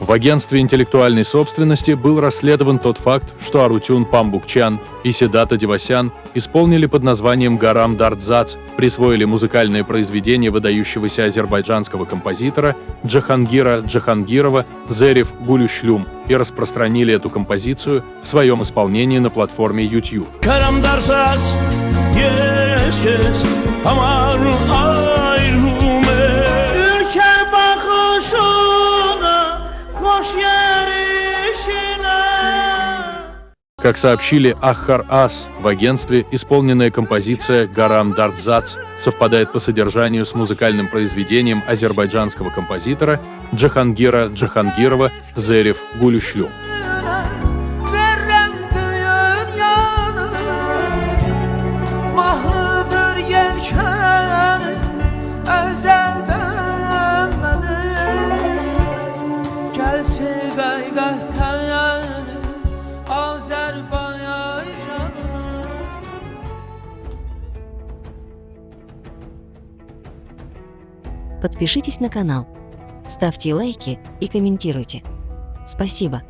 В агентстве интеллектуальной собственности был расследован тот факт, что Арутюн Памбукчан и Седата Девасян исполнили под названием «Гарам Дардзац», присвоили музыкальное произведение выдающегося азербайджанского композитора Джахангира Джахангирова «Зерев Гулюшлюм» и распространили эту композицию в своем исполнении на платформе YouTube. Как сообщили Аххар Ас в агентстве, исполненная композиция «Гарам Дардзац» совпадает по содержанию с музыкальным произведением азербайджанского композитора Джахангира Джахангирова «Зерев Гулюшлю». Подпишитесь на канал, ставьте лайки и комментируйте. Спасибо!